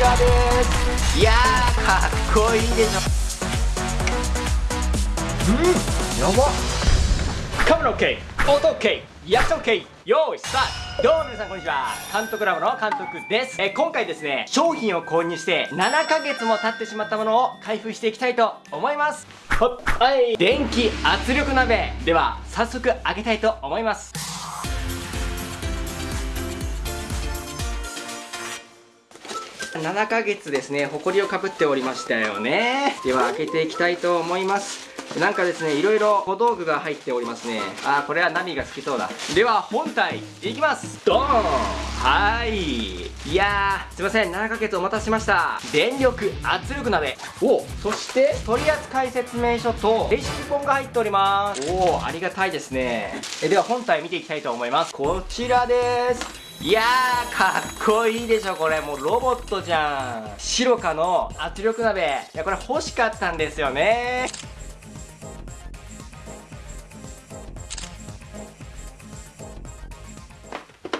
らです。いやかっこいいでしょ。うんやば。カメラ OK 音 OK 役者 OK 用意スタート。どうも皆さんこんにちは。監督ラボの監督です。え今回ですね商品を購入して7ヶ月も経ってしまったものを開封していきたいと思います。はい。電気圧力鍋。では早速開けたいと思います。7ヶ月ですね、ほこりをかぶっておりましたよね。では開けていきたいと思います。なんかですね、いろいろ小道具が入っておりますね。あー、これはナミが好きそうだ。では、本体、いきますドーンはい。いやー、すいません、7ヶ月お待たせしました。電力圧力鍋。おそして、取扱説明書とレシピ本が入っております。おー、ありがたいですね。えでは、本体見ていきたいと思います。こちらです。いやーかっこいいでしょこれ。もうロボットじゃん。白かの圧力鍋。いやこれ欲しかったんですよね。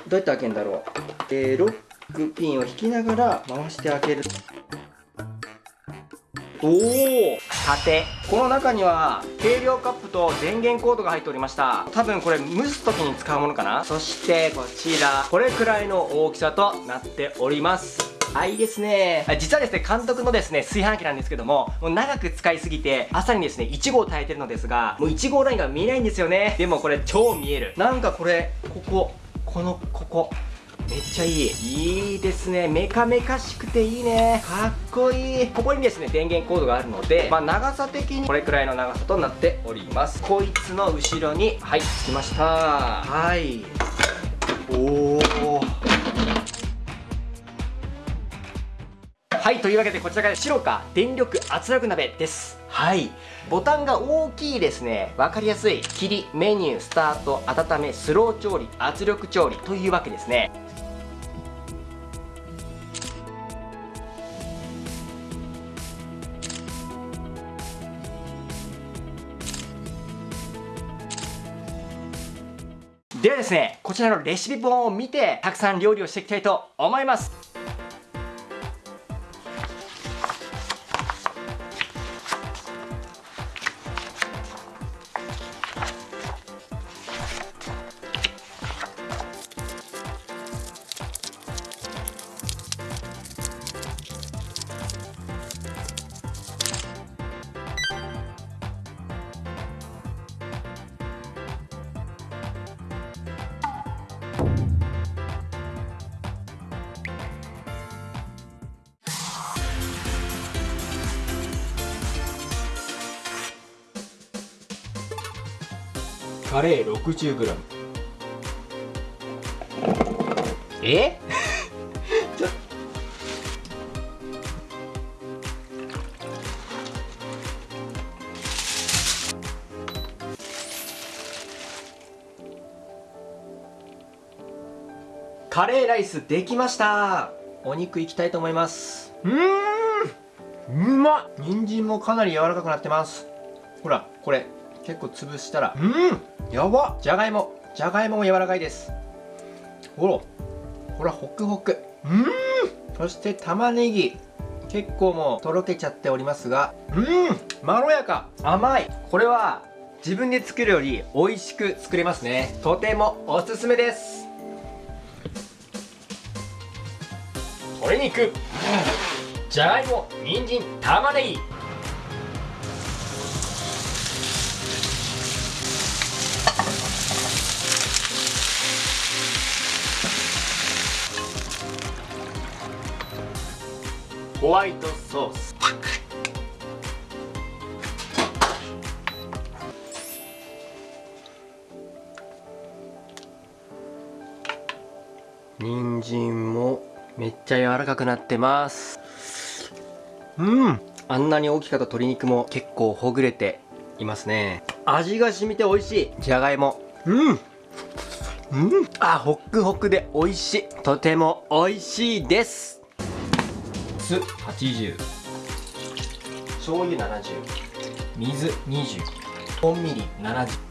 どうやって開けるんだろう。えー、ロックピンを引きながら回して開ける。おお縦この中には軽量カップと電源コードが入っておりました多分これ蒸す時に使うものかな？そしてこちらこれくらいの大きさとなっておりますあ、いいですね。実はですね、監督のですね、炊飯器なんですけども、もう長く使いすぎて、朝にですね、1号炊いてるのですが、もう1号ラインが見えないんですよね。でもこれ超見える。なんかこれ、ここ、この、ここ、めっちゃいい。いいですね。メカメカしくていいね。かっこいい。ここにですね電源コードがあるのでまあ長さ的にこれくらいの長さとなっております。こいつの後ろにはいつきました。はい。おおはいというわけでこちらが白か電力圧力鍋です。はい。ボタンが大きいですね。分かりやすい。切りメニュースタート温めスロー調理圧力調理というわけですねではですねこちらのレシピ本を見てたくさん料理をしていきたいと思います。カレー 60g え？カレーライスできました。お肉いきたいと思います。うーん。うまっ。人参もかなり柔らかくなってます。ほらこれ結構潰したら。うん。やばじゃがいも。じゃがいもも柔らかいです。ほらほらホクホク。うん。そして玉ねぎ。結構もうとろけちゃっておりますが。うん。まろやか。甘い。これは自分で作るより美味しく作れますね。とてもおすすめです鶏肉。じゃがいも人参玉ねぎ。ホワイトソース。人参もめっちゃ柔らかくなってます。うん。あんなに大きかった鶏肉も結構ほぐれていますね。味が染みて美味しい。じゃがいも。うん。うん。あホックホクで美味しい。とても美味しいです。酢80醤油70水20本ミリ70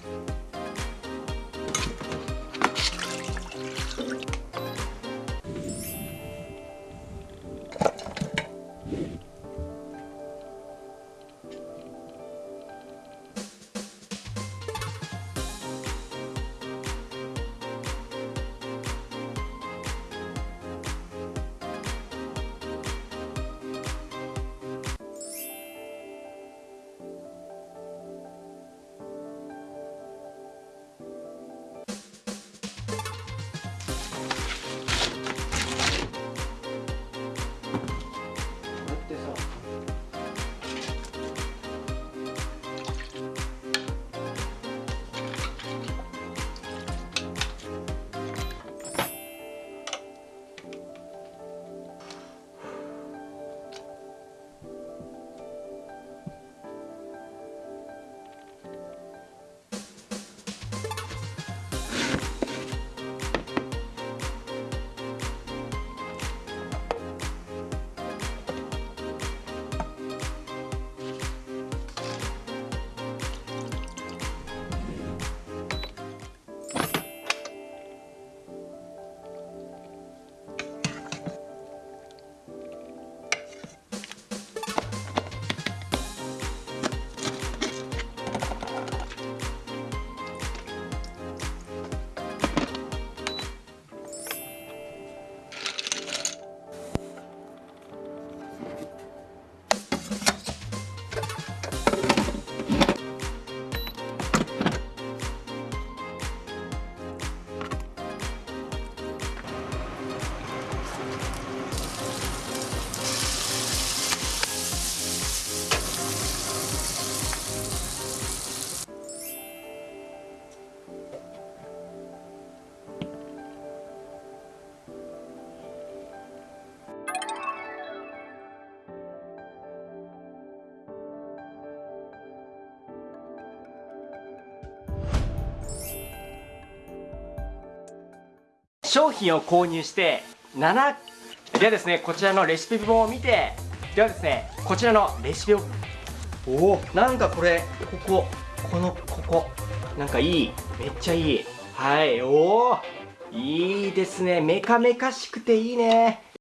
商品を購入して7ではですねこちらのレシピ本を見てではですねこちらのレシピを。おおなんかこれこここのここ。なんかいいめっちゃいい。はい。おお。いいですね。メカメカしくていいね